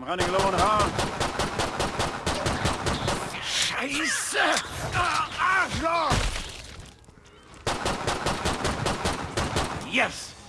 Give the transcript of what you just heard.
I'm running low on heart. Scheiße! Ah, Arschloch! Yes!